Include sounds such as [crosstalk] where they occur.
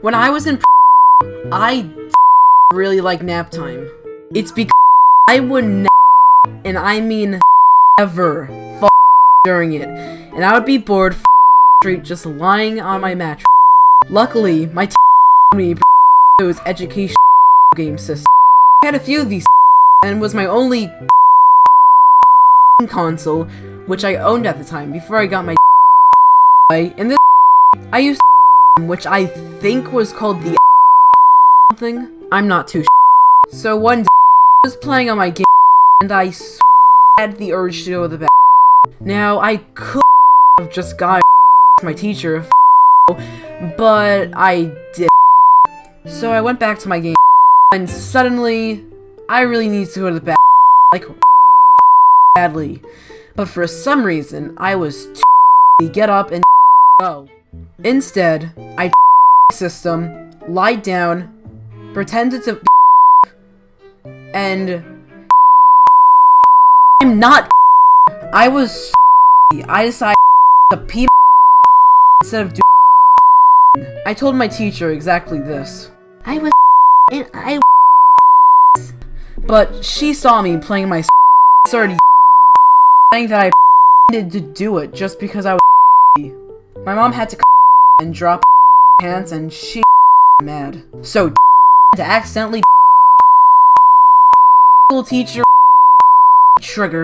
When I was in I really like nap time. It's because I would nap, and I mean ever during it, and I would be bored straight just lying on my mattress. Luckily, my t me it was education game system. I had a few of these and was my only console, which I owned at the time before I got my in this I used which I think was called the something. I'm not too So one day I was playing on my game and I had the urge to go to the bathroom. Now I could have just got my teacher but I did. So I went back to my game and suddenly I really need to go to the bathroom like badly. But for some reason I was too get up and go. Instead, I [laughs] system, lied down, pretended to [laughs] and [laughs] I'm not I was I decided to pee instead of doing I told my teacher exactly this. I was and I but she saw me playing my started saying that I needed to do it just because I was my mom had to and drop pants and she mad. So to accidentally school teacher trigger